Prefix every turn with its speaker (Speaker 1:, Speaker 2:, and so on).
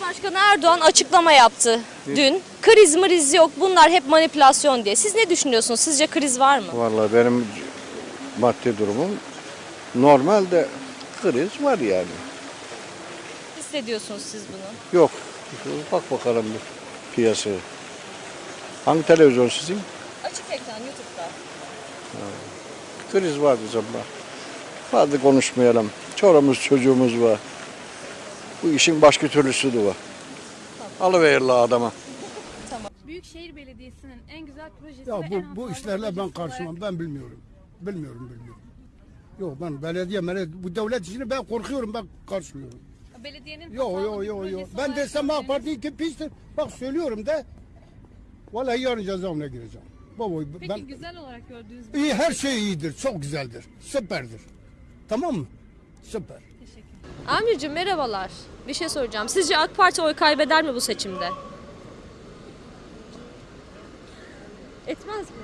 Speaker 1: Cumhurbaşkanı Erdoğan açıklama yaptı dün. Kriz mriz yok bunlar hep manipülasyon diye. Siz ne düşünüyorsunuz? Sizce kriz var mı?
Speaker 2: Vallahi benim maddi durumum normal de kriz var yani.
Speaker 1: Hissediyorsunuz siz bunu.
Speaker 2: Yok. Bak bakalım bir piyasaya. Hangi televizyon sizin?
Speaker 1: Açık ekran YouTube'da.
Speaker 2: Kriz var bizim var. Hadi konuşmayalım. Çorumuz çocuğumuz var. Bu işin başka türlüsü de var. Alıverirler adama.
Speaker 3: Büyükşehir Belediyesi'nin en güzel projesi
Speaker 4: Ya bu, bu işlerle ben karşılamam.
Speaker 3: olarak-
Speaker 4: Ben bilmiyorum. Bilmiyorum, bilmiyorum. Yok ben belediye, belediye bu devlet işini ben korkuyorum. Ben karşılıyorum.
Speaker 3: Belediyenin
Speaker 4: Yok yok yok yok. Ben desem AK Parti iki pistir. Bak söylüyorum de. Vallahi yarın cezaevine gireceğim. Baba
Speaker 3: Peki
Speaker 4: ben
Speaker 3: güzel olarak gördüğünüz
Speaker 4: iyi her şey iyidir. Çok güzeldir. Süperdir. Tamam mı? Süper.
Speaker 1: Amircim merhabalar. Bir şey soracağım. Sizce AK Parti oy kaybeder mi bu seçimde? Etmez mi?